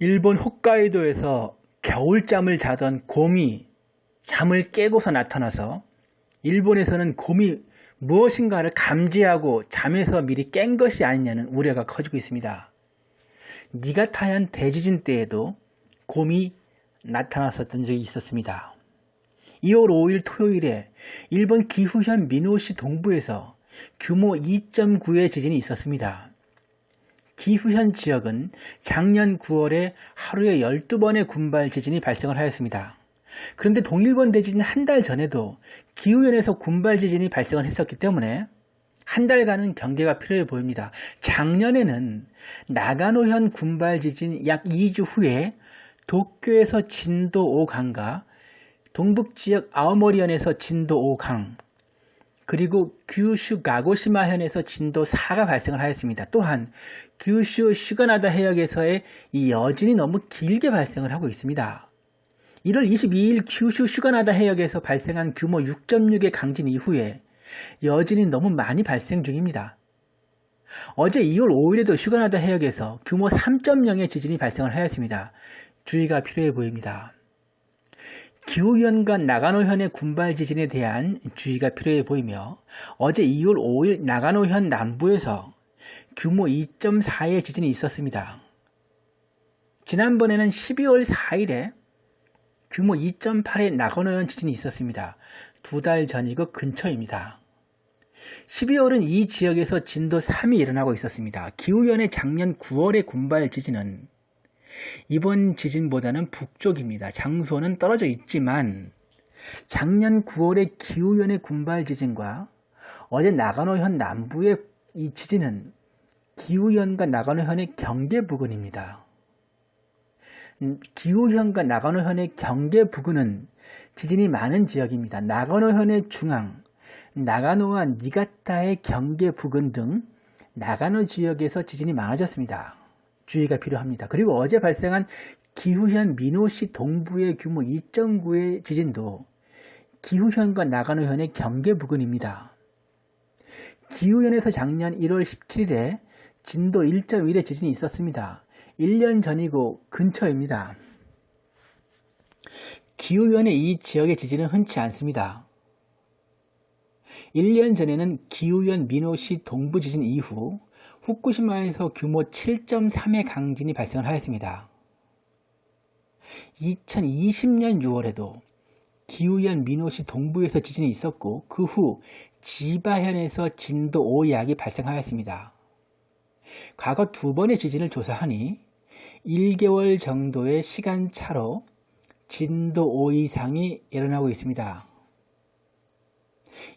일본 홋카이도에서 겨울잠을 자던 곰이 잠을 깨고서 나타나서 일본에서는 곰이 무엇인가를 감지하고 잠에서 미리 깬 것이 아니냐는 우려가 커지고 있습니다. 니가타현 대지진 때에도 곰이 나타났었던 적이 있었습니다. 2월 5일 토요일에 일본 기후현 미노시 동부에서 규모 2.9의 지진이 있었습니다. 기후현 지역은 작년 9월에 하루에 12번의 군발 지진이 발생을 하였습니다. 그런데 동일본 대지진 한 달 전에도 기후현에서 군발 지진이 발생을 했었기 때문에 한 달간은 경계가 필요해 보입니다. 작년에는 나가노현 군발 지진 약 2주 후에 도쿄에서 진도 5강과 동북지역 아오모리현에서 진도 5강 그리고 규슈 가고시마 현에서 진도 4가 발생을 하였습니다. 또한 규슈 슈가나다 해역에서의 이 여진이 너무 길게 발생을 하고 있습니다. 1월 22일 규슈 슈가나다 해역에서 발생한 규모 6.6의 강진 이후에 여진이 너무 많이 발생 중입니다. 어제 2월 5일에도 슈가나다 해역에서 규모 3.0의 지진이 발생을 하였습니다. 주의가 필요해 보입니다. 기후현과 나가노현의 군발 지진에 대한 주의가 필요해 보이며 어제 2월 5일 나가노현 남부에서 규모 2.4의 지진이 있었습니다. 지난번에는 12월 4일에 규모 2.8의 나가노현 지진이 있었습니다. 두 달 전이고 근처입니다. 12월은 이 지역에서 진도 3이 일어나고 있었습니다. 기후현의 작년 9월의 군발 지진은 이번 지진보다는 북쪽입니다. 장소는 떨어져 있지만 작년 9월의 기후현의 군발 지진과 어제 나가노현 남부의 이 지진은 기후현과 나가노현의 경계 부근입니다. 음, 기후현과 나가노현의 경계 부근은 지진이 많은 지역입니다. 나가노현의 중앙, 나가노와 니가타의 경계 부근 등 나가노 지역에서 지진이 많아졌습니다. 주의가 필요합니다. 그리고 어제 발생한 기후현 미노시 동부의 규모 2.9의 지진도 기후현과 나가노현의 경계 부근입니다. 기후현에서 작년 1월 17일에 진도 1.1의 지진이 있었습니다. 1년 전이고 근처입니다. 기후현의 이 지역의 지진은 흔치 않습니다. 1년 전에는 기후현 미노시 동부 지진 이후 후쿠시마에서 규모 7.3의 강진이 발생을 하였습니다. 2020년 6월에도 기후현 미노시 동부에서 지진이 있었고 그 후 지바현에서 진도 5약이 발생하였습니다. 과거 두 번의 지진을 조사하니 1개월 정도의 시간차로 진도 5 이상이 일어나고 있습니다.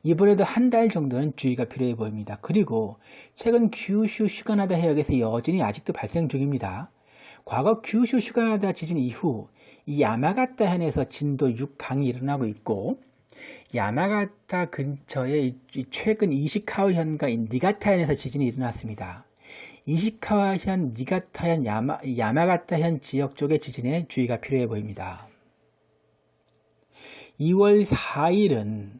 이번에도 한 달 정도는 주의가 필요해 보입니다. 그리고 최근 규슈 슈가나다 해역에서 여진이 아직도 발생 중입니다. 과거 규슈 슈가나다 지진 이후 이 야마가타 현에서 진도 6강이 일어나고 있고 야마가타 근처에 최근 이시카와현과 니가타현에서 지진이 일어났습니다. 이시카와현, 니가타현, 야마, 야마가타현 지역 쪽의 지진에 주의가 필요해 보입니다. 2월 4일은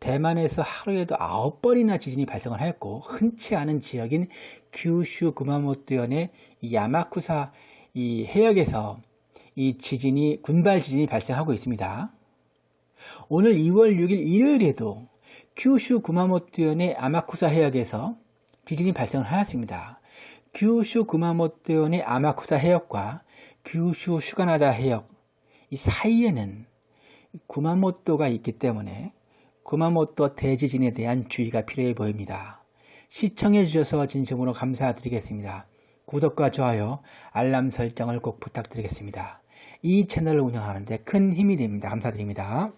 대만에서 하루에도 9번이나 지진이 발생을 하였고 흔치 않은 지역인 규슈 구마모토현의 야마쿠사 이 해역에서 이 지진이 군발 지진이 발생하고 있습니다. 오늘 2월 6일 일요일에도 규슈 구마모토현의 아마쿠사 해역에서 지진이 발생을 하였습니다. 규슈 구마모토현의 아마쿠사 해역과 규슈 슈가나다 해역 이 사이에는 구마모토가 있기 때문에 구마모토 대지진에 대한 주의가 필요해 보입니다. 시청해 주셔서 진심으로 감사드리겠습니다. 구독과 좋아요, 알람 설정을 꼭 부탁드리겠습니다. 이 채널을 운영하는 데 큰 힘이 됩니다. 감사드립니다.